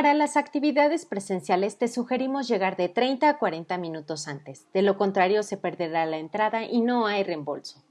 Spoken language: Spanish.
Para las actividades presenciales te sugerimos llegar de 30 a 40 minutos antes, de lo contrario se perderá la entrada y no hay reembolso.